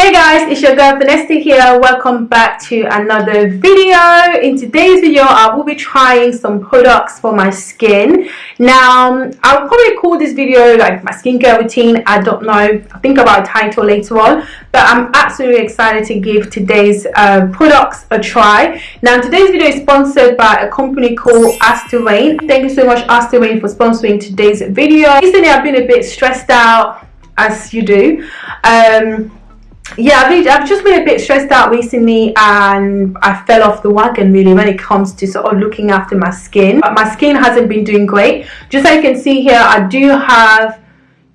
Hey guys, it's your girl Vanessa here. Welcome back to another video. In today's video, I will be trying some products for my skin. Now, I'll probably call this video like my skincare routine. I don't know. I'll think about a title later on. But I'm absolutely excited to give today's uh, products a try. Now, today's video is sponsored by a company called Asterain. Thank you so much Asterain for sponsoring today's video. Recently, I've been a bit stressed out as you do. Um, yeah I've, I've just been a bit stressed out recently and I fell off the wagon really when it comes to sort of looking after my skin. But my skin hasn't been doing great. Just like you can see here I do have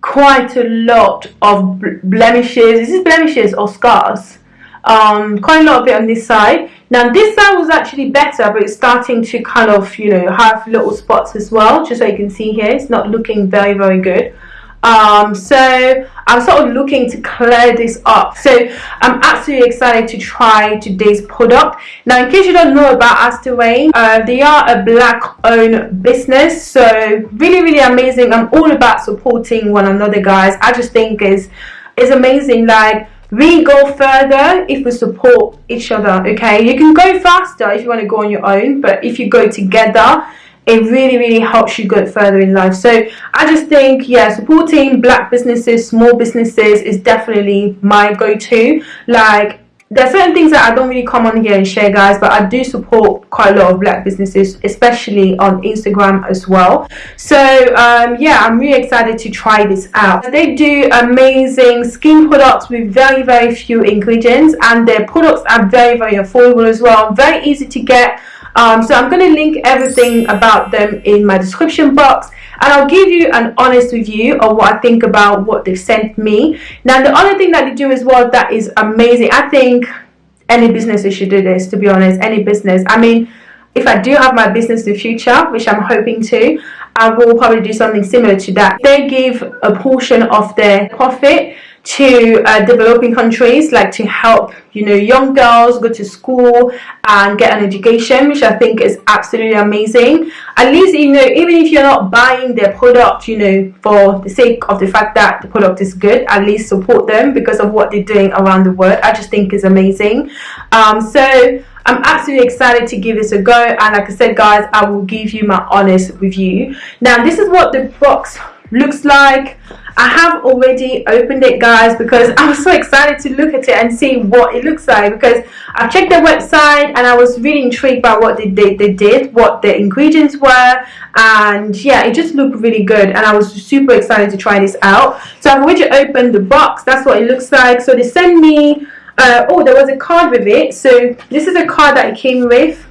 quite a lot of blemishes. Is this blemishes or scars? Um, quite a lot of it on this side. Now this side was actually better but it's starting to kind of you know have little spots as well just so you can see here. It's not looking very very good um, so I'm sort of looking to clear this up. So I'm absolutely excited to try today's product. Now in case you don't know about Asterain uh, they are a black owned business. So really really amazing. I'm all about supporting one another guys. I just think is is amazing. Like we go further if we support each other okay? You can go faster if you want to go on your own but if you go together it really really helps you go further in life. So i just think yeah supporting black businesses small businesses is definitely my go-to. Like there are certain things that I don't really come on here and share guys but I do support quite a lot of black businesses especially on Instagram as well. So um, yeah I'm really excited to try this out. They do amazing skin products with very very few ingredients and their products are very very affordable as well. Very easy to get. Um, so I'm going to link everything about them in my description box and I'll give you an honest review of what I think about what they've sent me. Now the other thing that they do as well that is amazing, I think any business should do this to be honest, any business. I mean, if I do have my business in the future, which I'm hoping to, I will probably do something similar to that. They give a portion of their profit to uh, developing countries like to help you know young girls go to school and get an education which i think is absolutely amazing. At least you know even if you're not buying their product you know for the sake of the fact that the product is good at least support them because of what they're doing around the world. I just think is amazing. Um, so I'm absolutely excited to give this a go. And like I said guys I will give you my honest review. Now this is what the box looks like I have already opened it guys because I was so excited to look at it and see what it looks like because I've checked their website and I was really intrigued by what they, they, they did, what the ingredients were and yeah it just looked really good and I was super excited to try this out. So I've already opened the box, that's what it looks like. So they sent me, uh, oh there was a card with it. So this is a card that it came with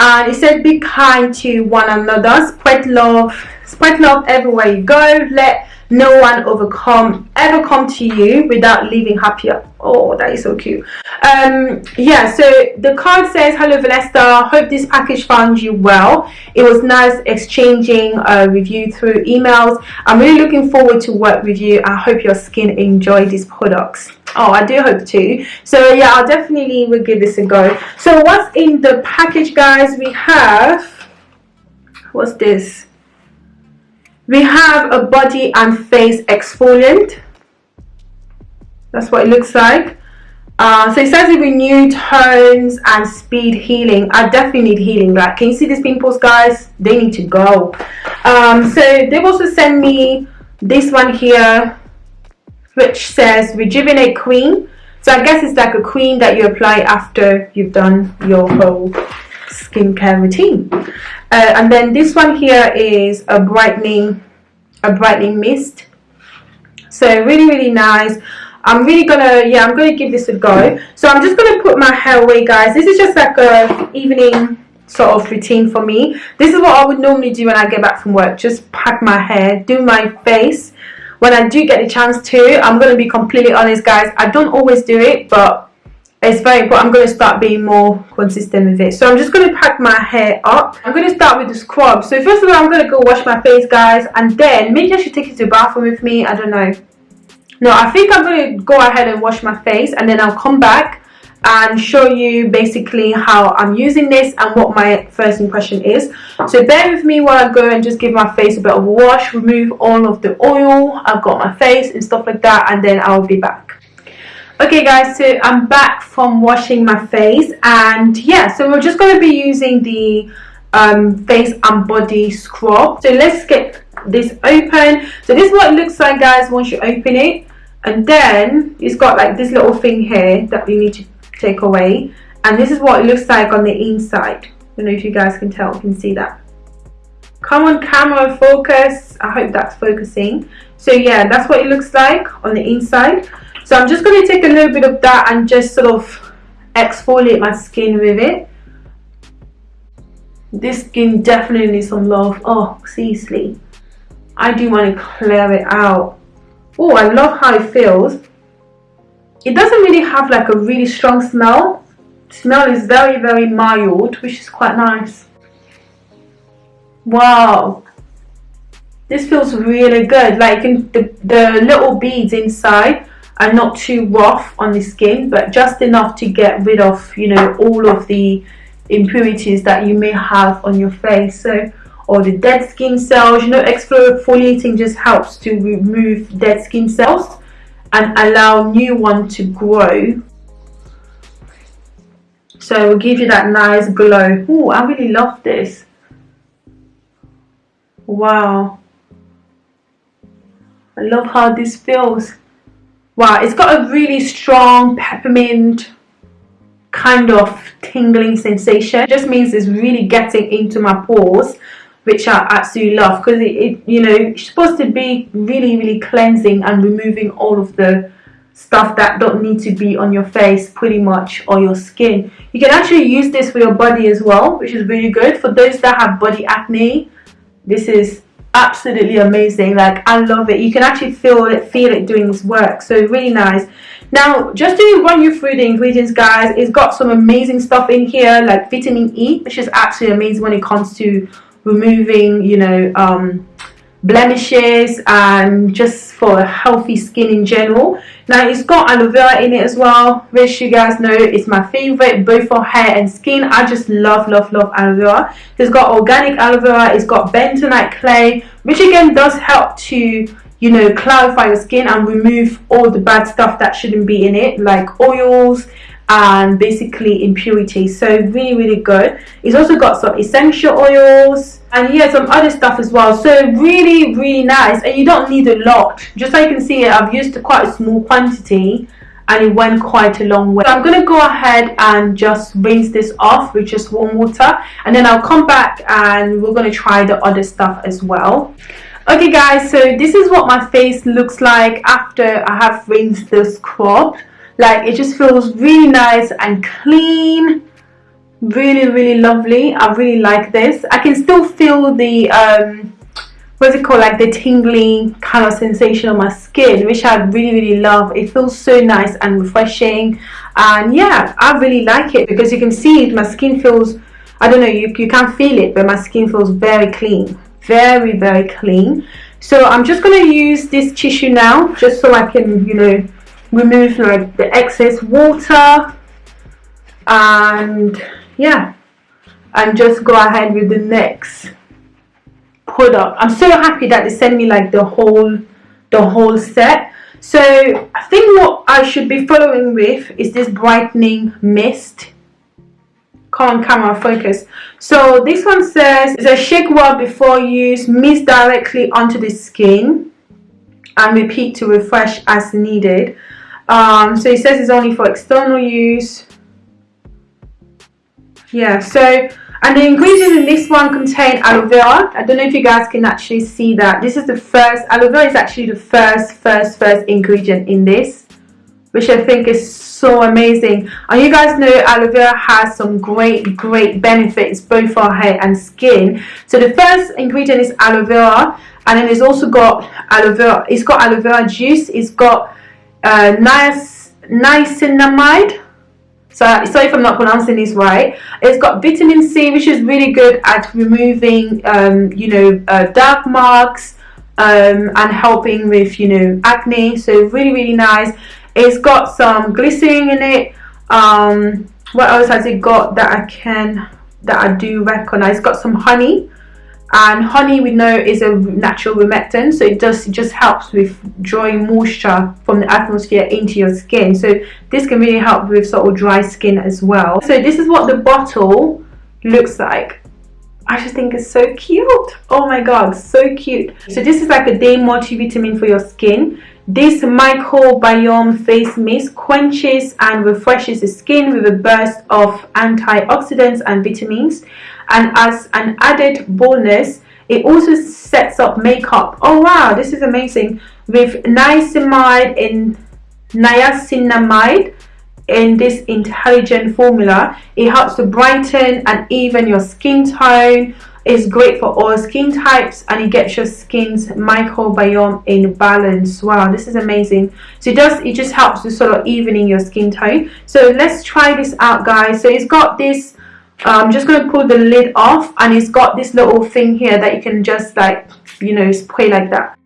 and it said be kind to one another. Spread love. Spread love everywhere you go. Let no one overcome ever come to you without leaving happier oh that is so cute. Um yeah so the card says hello Vanessa. Hope this package found you well. It was nice exchanging a review through emails. I'm really looking forward to work with you. I hope your skin enjoy these products oh i do hope to. So yeah i'll definitely will give this a go. So what's in the package guys? We have what's this? We have a body and face exfoliant. That's what it looks like. Uh, so it says it renew tones and speed healing. I definitely need healing like can you see these pimples guys? They need to go. Um, so they've also sent me this one here which says rejuvenate queen. So i guess it's like a queen that you apply after you've done your whole skincare routine. Uh, and then this one here is a brightening a brightening mist. So really really nice. I'm really gonna yeah i'm gonna give this a go. So i'm just gonna put my hair away guys. This is just like a evening sort of routine for me. This is what i would normally do when i get back from work. Just pack my hair do my face when i do get the chance to i'm gonna be completely honest guys i don't always do it but it's very important. I'm going to start being more consistent with it. So i'm just going to pack my hair up. I'm going to start with the scrub. So first of all i'm going to go wash my face guys and then maybe i should take you to the bathroom with me. I don't know. No i think i'm going to go ahead and wash my face and then i'll come back and show you basically how I'm using this and what my first impression is. So bear with me while I go and just give my face a bit of a wash, remove all of the oil I've got my face and stuff like that and then I'll be back. Okay guys, so I'm back from washing my face and yeah, so we're just going to be using the um, face and body scrub. So let's get this open. So this is what it looks like guys once you open it and then it's got like this little thing here that we need to take away. And this is what it looks like on the inside. I don't know if you guys can tell can see that. Come on camera focus. I hope that's focusing. So yeah that's what it looks like on the inside. So I'm just going to take a little bit of that and just sort of exfoliate my skin with it. This skin definitely needs some love. Oh seriously. I do want to clear it out. Oh I love how it feels it doesn't really have like a really strong smell. Smell is very very mild which is quite nice. Wow. This feels really good. Like the, the little beads inside are not too rough on the skin but just enough to get rid of you know all of the impurities that you may have on your face. So or the dead skin cells you know exfoliating just helps to remove dead skin cells and allow new one to grow. So it will give you that nice glow. Oh I really love this. Wow. I love how this feels. Wow it's got a really strong peppermint kind of tingling sensation. It just means it's really getting into my pores which I absolutely love because it, it, you know it's supposed to be really really cleansing and removing all of the stuff that don't need to be on your face pretty much or your skin. You can actually use this for your body as well which is really good. For those that have body acne this is absolutely amazing. Like I love it. You can actually feel it feel it doing this work. So really nice. Now just to run you through the ingredients guys it's got some amazing stuff in here like vitamin E which is absolutely amazing when it comes to removing you know um, blemishes and just for healthy skin in general. Now it's got aloe vera in it as well. Which you guys know is my favorite both for hair and skin. I just love love love aloe vera. It's got organic aloe vera it's got bentonite clay which again does help to you know clarify your skin and remove all the bad stuff that shouldn't be in it like oils and basically impurities so really really good. It's also got some essential oils and yeah some other stuff as well. So really really nice. And you don't need a lot. Just so you can see I've used quite a small quantity and it went quite a long way. So I'm gonna go ahead and just rinse this off with just warm water. And then I'll come back and we're gonna try the other stuff as well. Okay guys. So this is what my face looks like after I have rinsed the scrub like it just feels really nice and clean. Really really lovely. I really like this. I can still feel the um, what's it called? Like the tingling kind of sensation on my skin which I really really love. It feels so nice and refreshing. And yeah I really like it because you can see it, my skin feels I don't know you, you can't feel it but my skin feels very clean. Very very clean. So I'm just going to use this tissue now just so I can you know remove like the excess water and yeah. And just go ahead with the next product. I'm so happy that they sent me like the whole the whole set. So i think what i should be following with is this brightening mist. Come on camera focus. So this one says it's a shake well before use mist directly onto the skin and repeat to refresh as needed um, so it says it's only for external use. Yeah so and the ingredients in this one contain aloe vera. I don't know if you guys can actually see that. This is the first aloe vera is actually the first first first ingredient in this which i think is so amazing. And you guys know aloe vera has some great great benefits both for hair and skin. So the first ingredient is aloe vera and then it's also got aloe vera it's got aloe vera juice it's got uh, nice niacinamide. So sorry if I'm not pronouncing this right. It's got vitamin C which is really good at removing um, you know uh, dark marks um, and helping with you know acne. So really really nice. It's got some glycerin in it. Um what else has it got that i can that i do recognize? It's got some honey and honey we know is a natural humectant so it does it just helps with drawing moisture from the atmosphere into your skin. So this can really help with sort of dry skin as well. So this is what the bottle looks like. I just think it's so cute. Oh my god so cute. So this is like a day multivitamin for your skin. This microbiome face mist quenches and refreshes the skin with a burst of antioxidants and vitamins and as an added bonus it also sets up makeup. Oh wow this is amazing. With niacinamide in niacinamide in this intelligent formula it helps to brighten and even your skin tone. It's great for all skin types and it gets your skin's microbiome in balance. Wow this is amazing. So it does it just helps to sort of evening your skin tone. So let's try this out guys. So it's got this I'm just going to pull the lid off and it's got this little thing here that you can just like you know spray like that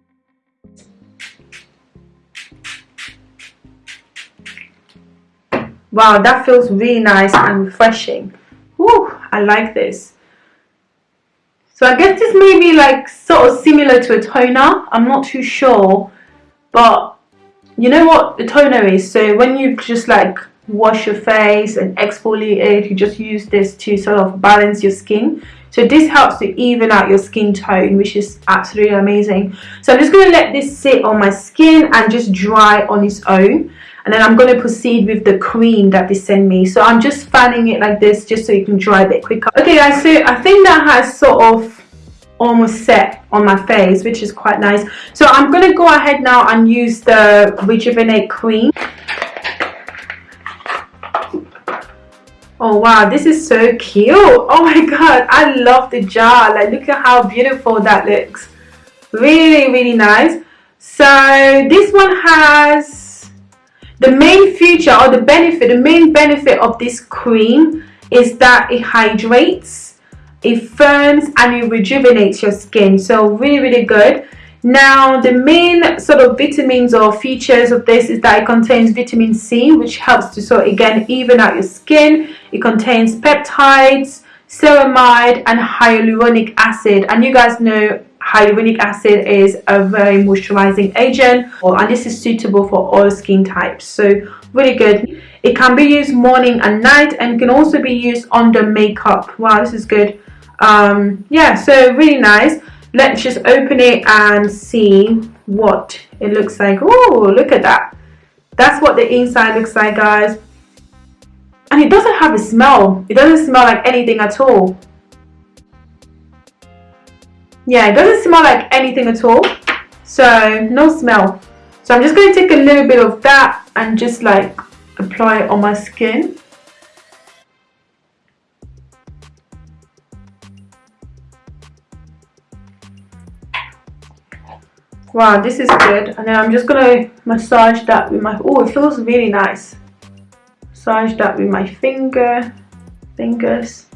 wow that feels really nice and refreshing Woo, I like this so I guess this may be like sort of similar to a toner. I'm not too sure. But you know what the toner is? So when you just like wash your face and exfoliate, you just use this to sort of balance your skin. So this helps to even out your skin tone, which is absolutely amazing. So I'm just going to let this sit on my skin and just dry on its own. And then I'm going to proceed with the cream that they send me. So I'm just fanning it like this just so you can dry a bit quicker. Okay guys so I think that has sort of almost set on my face which is quite nice. So I'm going to go ahead now and use the rejuvenate cream oh wow this is so cute oh my god I love the jar like look at how beautiful that looks really really nice so this one has the main feature or the benefit, the main benefit of this cream is that it hydrates, it firms and it rejuvenates your skin. So really, really good. Now, the main sort of vitamins or features of this is that it contains vitamin C, which helps to sort again, even out your skin. It contains peptides, ceramide, and hyaluronic acid. And you guys know hyaluronic acid is a very moisturizing agent and this is suitable for all skin types. So really good. It can be used morning and night and can also be used under makeup. Wow this is good. Um, yeah so really nice. Let's just open it and see what it looks like. Oh look at that. That's what the inside looks like guys and it doesn't have a smell. It doesn't smell like anything at all. Yeah it doesn't smell like anything at all. So no smell. So I'm just going to take a little bit of that and just like apply it on my skin. Wow this is good. And then I'm just going to massage that with my oh it feels really nice massage that with my finger fingers.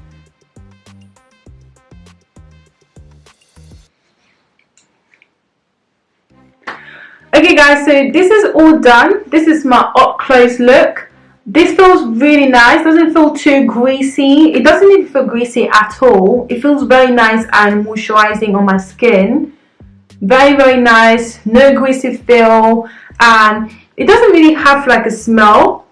Okay guys so this is all done. This is my up close look. This feels really nice. Doesn't feel too greasy. It doesn't even feel greasy at all. It feels very nice and moisturizing on my skin. Very very nice. No greasy feel. And it doesn't really have like a smell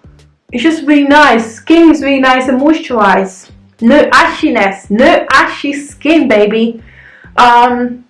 just really nice. Skin is really nice and moisturized. No ashiness no ashy skin baby. Um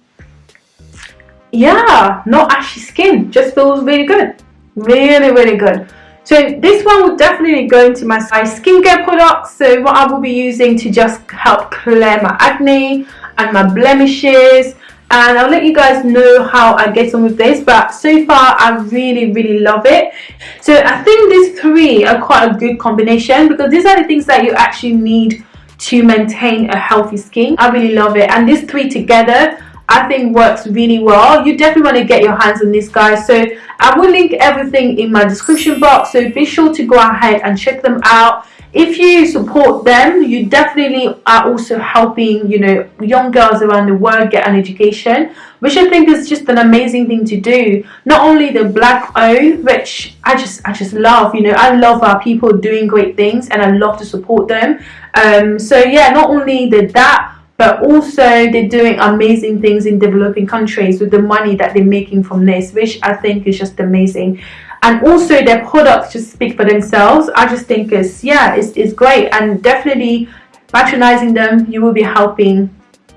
yeah not ashy skin. Just feels really good. Really really good. So this one will definitely go into my skincare products. So what I will be using to just help clear my acne and my blemishes and I'll let you guys know how I get on with this but so far I really really love it. So I think these three are quite a good combination because these are the things that you actually need to maintain a healthy skin. I really love it. And these three together I think works really well. You definitely want to get your hands on this guys. So I will link everything in my description box. So be sure to go ahead and check them out if you support them you definitely are also helping you know young girls around the world get an education which i think is just an amazing thing to do not only the black owned which i just i just love you know i love our people doing great things and i love to support them um so yeah not only the that but also they're doing amazing things in developing countries with the money that they're making from this which i think is just amazing. And also their products just speak for themselves. I just think it's yeah it's, it's great. And definitely patronizing them you will be helping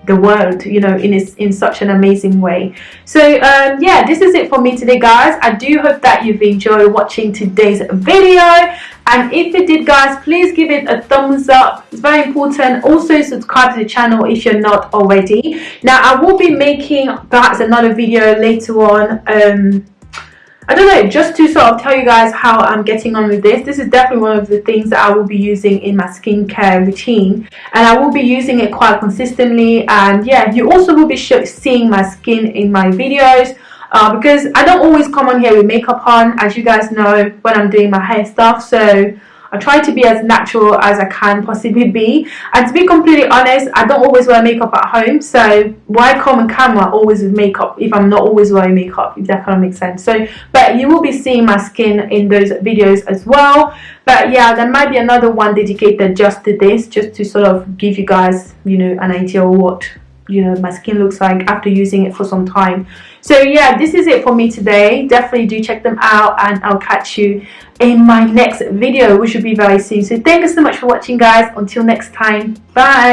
the world you know in in such an amazing way. So um, yeah this is it for me today guys. I do hope that you've enjoyed watching today's video and if you did guys please give it a thumbs up it's very important also subscribe to the channel if you're not already now i will be making perhaps another video later on um, I don't know, just to sort of tell you guys how I'm getting on with this. This is definitely one of the things that I will be using in my skincare routine. And I will be using it quite consistently. And yeah, you also will be seeing my skin in my videos. Uh, because I don't always come on here with makeup on, as you guys know, when I'm doing my hair stuff. So I try to be as natural as I can possibly be. And to be completely honest, I don't always wear makeup at home. So why come on camera always with makeup if I'm not always wearing makeup, if that kind of makes sense. So, but you will be seeing my skin in those videos as well. But yeah, there might be another one dedicated just to this, just to sort of give you guys, you know, an idea of what you know my skin looks like after using it for some time so yeah this is it for me today. Definitely do check them out and i'll catch you in my next video which will be very soon. So thank you so much for watching guys. Until next time. Bye